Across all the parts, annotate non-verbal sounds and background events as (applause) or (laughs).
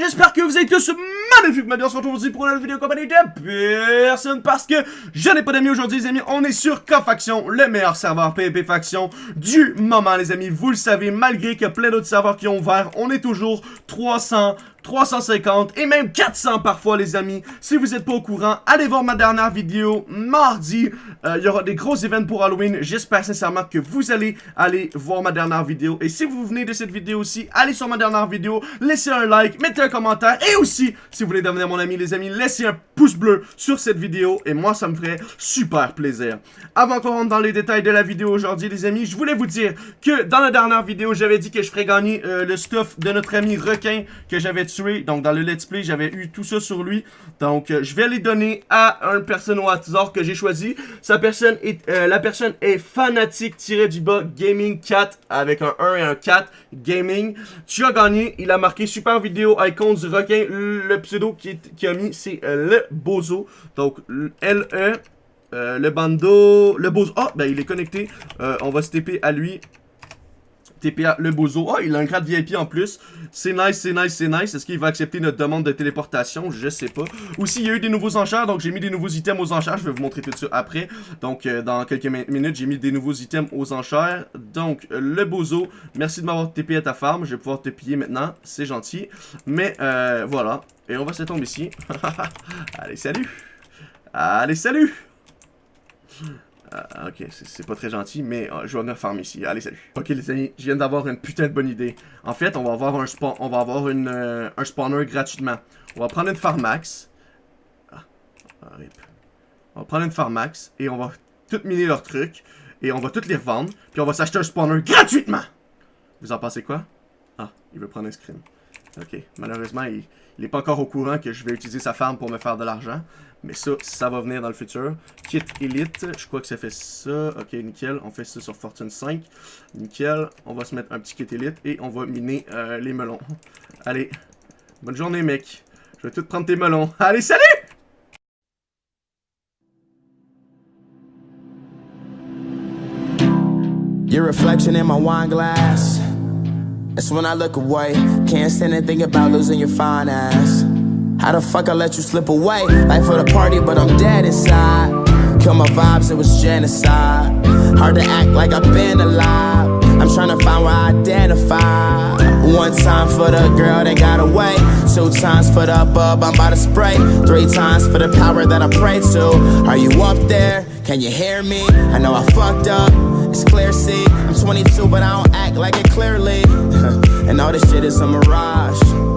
J'espère que vous êtes tous magnifiques. Maintenant, on se pour une vidéo compagnie de personne parce que je n'ai pas d'amis aujourd'hui, les amis. On est sur K-Faction, le meilleur serveur PvP Faction du moment, les amis. Vous le savez, malgré qu'il y a plein d'autres serveurs qui ont ouvert, on est toujours 300 350 et même 400 parfois les amis. Si vous n'êtes pas au courant, allez voir ma dernière vidéo mardi. Euh, il y aura des gros événements pour Halloween. J'espère sincèrement que vous allez aller voir ma dernière vidéo. Et si vous venez de cette vidéo aussi, allez sur ma dernière vidéo, laissez un like, mettez un commentaire. Et aussi, si vous voulez devenir mon ami les amis, laissez un pouce bleu sur cette vidéo. Et moi, ça me ferait super plaisir. Avant qu'on rentre dans les détails de la vidéo aujourd'hui les amis, je voulais vous dire que dans la dernière vidéo, j'avais dit que je ferais gagner euh, le stuff de notre ami requin que j'avais donc, dans le let's play, j'avais eu tout ça sur lui. Donc, euh, je vais les donner à un personne au hasard que j'ai choisi. Sa personne est, euh, la personne est fanatique-du-bas Gaming 4 avec un 1 et un 4 Gaming. Tu as gagné. Il a marqué super vidéo icon du requin. Le pseudo qui, a mis, c'est euh, le Bozo. Donc, L-E. le bando, le bozo, ah, ben il est connecté, on va se TP à lui, TPA le bozo. Oh, il a un grade VIP en plus. C'est nice, c'est nice, c'est nice. Est-ce qu'il va accepter notre demande de téléportation? Je sais pas. Aussi, il y a eu des nouveaux enchères, donc j'ai mis des nouveaux items aux enchères. Je vais vous montrer tout ça après. Donc, euh, dans quelques minutes, j'ai mis des nouveaux items aux enchères. Donc, le bozo, merci de m'avoir TP à ta farm. Je vais pouvoir te piller maintenant. C'est gentil. Mais, euh, voilà. Et on va se tomber ici. (laughs) Allez, salut! Allez, salut! Ah, ok, c'est pas très gentil, mais ah, je vais venir farm ici. Allez, salut. Ok, les amis, je viens d'avoir une putain de bonne idée. En fait, on va avoir un, spawn, on va avoir euh, un spawner gratuitement. On va prendre une farmax. Ah, on va prendre une farmax et on va tout miner leurs trucs. Et on va tout les revendre. Puis on va s'acheter un spawner gratuitement. Vous en pensez quoi? Ah, il veut prendre un screen. Ok, malheureusement, il n'est pas encore au courant que je vais utiliser sa farm pour me faire de l'argent. Mais ça, ça va venir dans le futur. Kit Elite, je crois que ça fait ça. Ok, nickel. On fait ça sur Fortune 5. Nickel. On va se mettre un petit Kit Elite et on va miner euh, les melons. Allez. Bonne journée, mec. Je vais tout prendre tes melons. Allez, salut! Your reflection in my wine glass. That's when I look away. Can't about losing your fine ass. How the fuck I let you slip away? Life for the party, but I'm dead inside. Kill my vibes, it was genocide. Hard to act like I've been alive. I'm trying to find where I identify. One time for the girl that got away. Two times for the bub I'm about to spray. Three times for the power that I pray to. Are you up there? Can you hear me? I know I fucked up. It's clear, see. I'm 22, but I don't act like it clearly. (laughs) and all this shit is a mirage.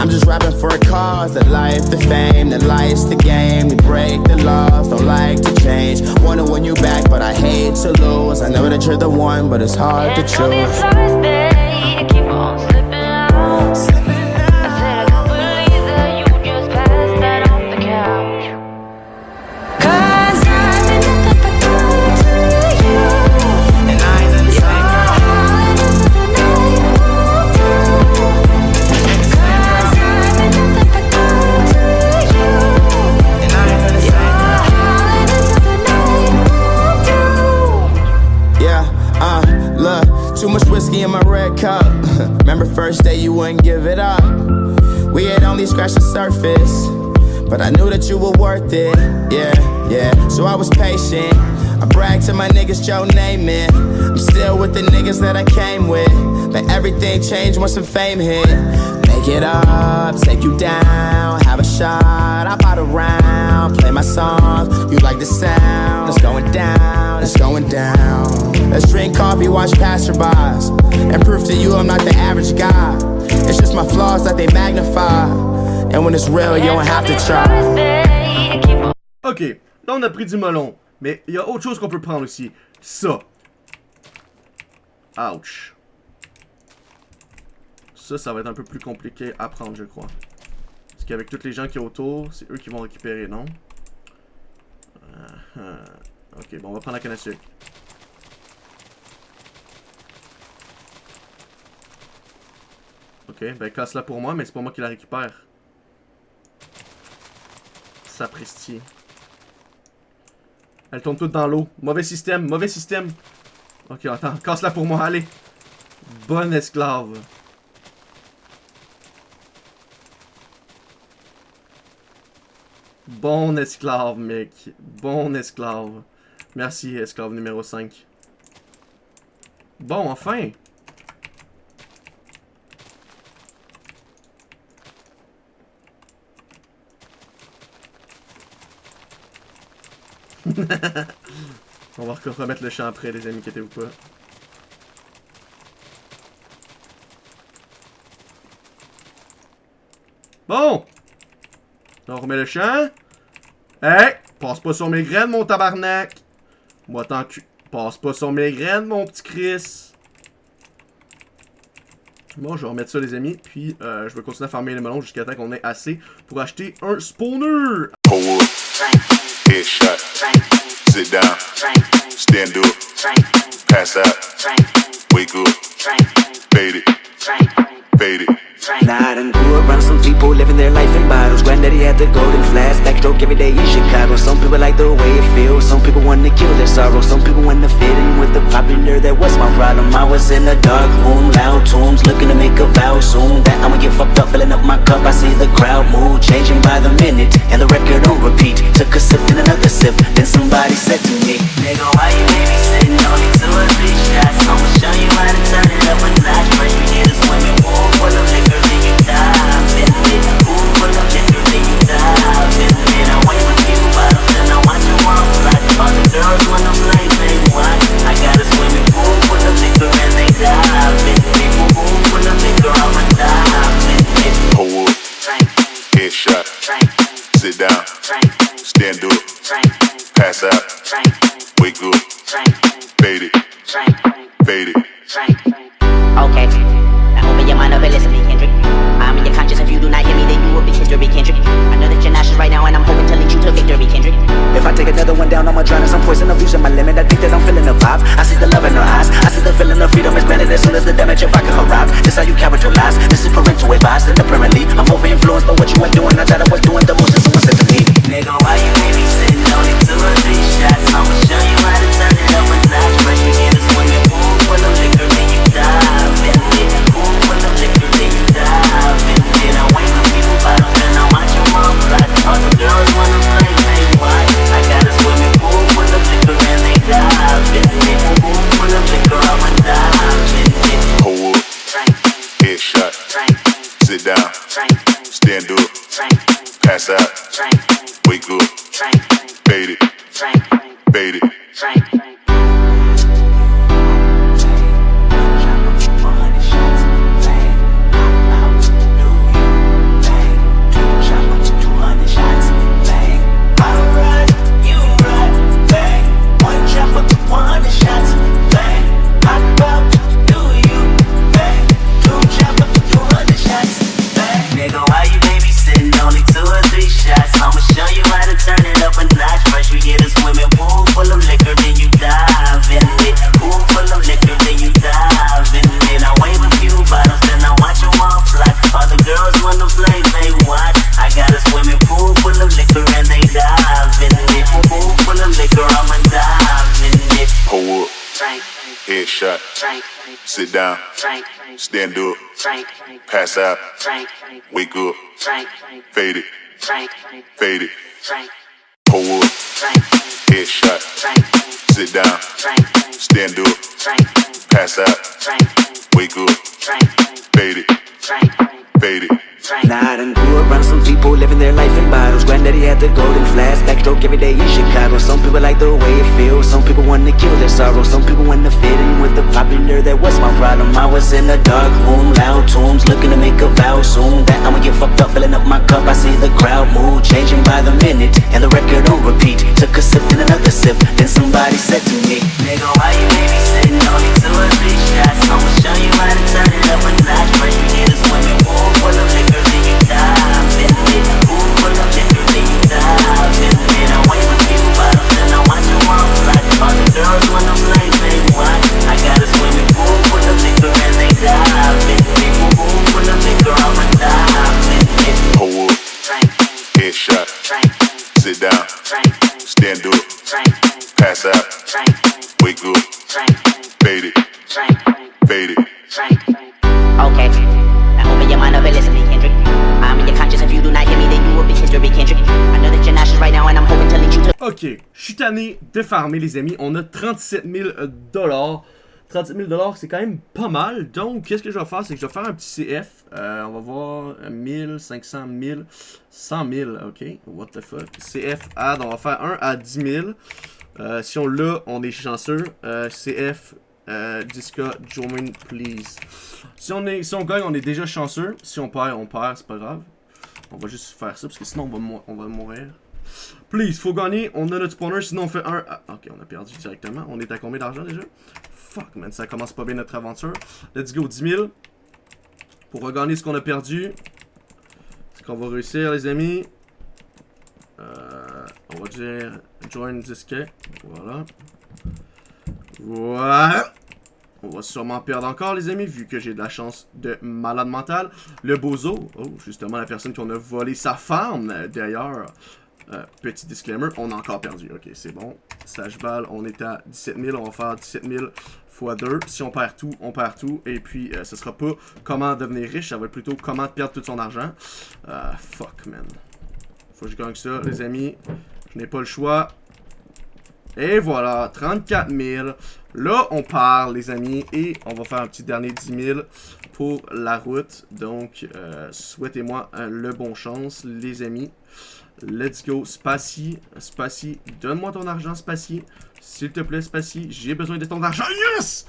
I'm just rapping for a cause The life, the fame, the lights, the game. We break the laws, don't like to change. Wanna win you back, but I hate to lose. I know that you're the one, but it's hard to choose (laughs) first day you wouldn't give it up. We had only scratched the surface But I knew that you were worth it, yeah, yeah. So I was patient. I bragged to my niggas, Joe Namath I'm still with the niggas that I came with. But everything changed once some fame hit. Make it up, take you down Have a shot, I bought around Play my songs, you like the sound. It's going down, it's going down. Let's drink coffee, watch passerbys And prove to you I'm not the average guy. It's just my flaws that they magnify. And when it's real, you don't have to try. Ok, là on a pris du melon Mais il y a autre chose qu'on peut prendre aussi. Ça. Ouch. Ça, ça va être un peu plus compliqué à prendre, je crois. Qu'avec tous les gens qui sont autour, c'est eux qui vont récupérer, non? Uh -huh. Ok, bon, on va prendre la canne à sucre. Ok, ben casse-la pour moi, mais c'est pas moi qui la récupère. Sapristi. Elle tombe toute dans l'eau. Mauvais système, mauvais système. Ok, attends, casse-la pour moi, allez. Bonne esclave. Bon esclave, mec. Bon esclave. Merci, esclave numéro 5. Bon, enfin! (laughs) On va remettre le champ après, les amis, inquiétez-vous pas. Bon! On remet le champ. Hey! Passe pas sur mes graines, mon tabarnak! Moi, tant que... Passe pas sur mes graines, mon petit Chris! Bon, je vais remettre ça, les amis. Puis, euh, je vais continuer à farmer les melons jusqu'à temps qu'on ait assez pour acheter un spawner! Sit down. Pass up. Nah, I done grew around some people living their life in bottles. Granddaddy had the golden flask, backstroke every day in Chicago. Some people like the way it feels, some people want to kill their sorrow. Some people want to fit in with the popular, that was my problem. I was in a dark room, loud tunes, looking to make a vow soon. That I'ma get fucked up, filling up my cup, I see the crowd move Changing by the minute, and the record on repeat Took a sip, then another sip, then somebody said to me Nigga, why you babysitting? Only two or three Frank. Frank. It Sit down. Stand up. Pass out. Wake up. Fade it. Fade it. Pull up. Headshot. Sit down. Stand up. Pass out. Wake up. Fade it. Fade it. Nah, I done grew around some people living their life in bottles Granddaddy had the golden flask, backstroke every day in Chicago Some people like the way it feels, some people want to kill their sorrow Some popular, that was my problem. I was in a dark room, loud tunes, looking to make a vow soon. That I'ma get fucked up, filling up my cup, I see the crowd move Changing by the minute, and the record on repeat. Took a sip, then another sip, then somebody said to me Nigga, why you babysitting? Only two or three shots I'ma show you how to turn it up Ok, je suis tanné de farmer, les amis. On a 37 000 dollars. 37 000 dollars, c'est quand même pas mal. Donc, qu'est-ce que je vais faire? C'est que je vais faire un petit CF. Euh, on va voir 1000, 500 000, 100 000. Ok, what the fuck? CF add, on va faire un à 10 000. Euh, si on l'a, on est chanceux. Euh, CF euh, Disca, join please. Si on, est, si on gagne, on est déjà chanceux. Si on perd, on perd, c'est pas grave. On va juste faire ça parce que sinon on va, on va mourir. Please, faut gagner. On a notre spawner, sinon on fait un. Ah, ok, on a perdu directement. On est à combien d'argent déjà? Fuck, man, ça commence pas bien notre aventure. Let's go, 10 000. Pour regagner ce qu'on a perdu. Est-ce qu'on va réussir, les amis? Euh, On va dire join Disca. Voilà. Voilà. On va sûrement perdre encore, les amis, vu que j'ai de la chance de malade mental. Le bozo, oh, justement, la personne qu'on a volé sa femme, d'ailleurs. Euh, petit disclaimer, on a encore perdu. Ok, c'est bon. Stage balle, on est à 17 000. On va faire 17 000 x 2. Si on perd tout, on perd tout. Et puis, euh, ce sera pas comment devenir riche, ça va être plutôt comment perdre tout son argent. Euh, fuck, man. Faut que je gagne ça, les amis. Je n'ai pas le choix. Et voilà, 34 000. Là, on part, les amis, et on va faire un petit dernier 10 000 pour la route. Donc, euh, souhaitez-moi le bon chance, les amis. Let's go, Spacy. Spacy, donne-moi ton argent, Spacy. S'il te plaît, Spacy, j'ai besoin de ton argent. Yes!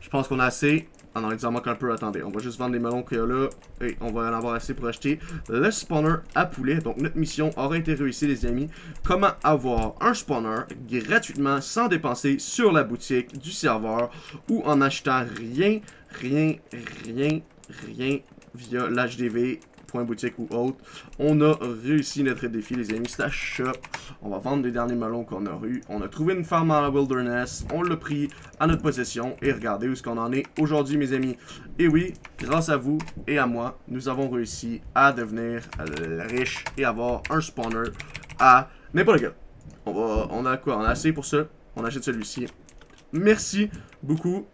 Je pense qu'on a assez. Ah non, il nous en manque un peu. Attendez, on va juste vendre les melons qu'il y a là. Et on va en avoir assez pour acheter le spawner à poulet. Donc, notre mission aura été réussie, les amis. Comment avoir un spawner gratuitement, sans dépenser sur la boutique du serveur ou en achetant rien, rien, rien, rien via l'HDV point boutique ou autre. On a réussi notre défi, les amis. Shop. On va vendre les derniers melons qu'on a eu. On a trouvé une farm dans la wilderness. On l'a pris à notre possession. Et regardez où est-ce qu'on en est aujourd'hui, mes amis. Et oui, grâce à vous et à moi, nous avons réussi à devenir euh, riche et avoir un spawner à n'importe quel. On, va, on a quoi? On a assez pour ça? On achète celui-ci. Merci beaucoup.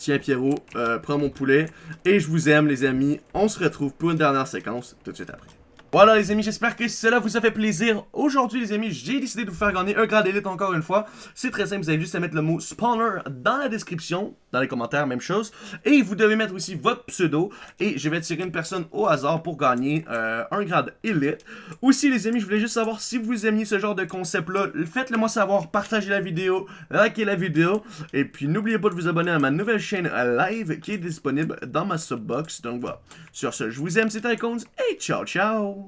Tiens Pierrot, euh, prends mon poulet. Et je vous aime les amis. On se retrouve pour une dernière séquence tout de suite après. Voilà les amis, j'espère que cela vous a fait plaisir. Aujourd'hui les amis, j'ai décidé de vous faire gagner un grade élite encore une fois. C'est très simple, vous avez juste à mettre le mot spawner dans la description, dans les commentaires, même chose. Et vous devez mettre aussi votre pseudo. Et je vais tirer une personne au hasard pour gagner euh, un grade élite. Aussi les amis, je voulais juste savoir si vous aimiez ce genre de concept-là. Faites-le moi savoir, partagez la vidéo, likez la vidéo. Et puis n'oubliez pas de vous abonner à ma nouvelle chaîne live qui est disponible dans ma subbox. Donc voilà, sur ce, je vous aime, c'était Icons et ciao ciao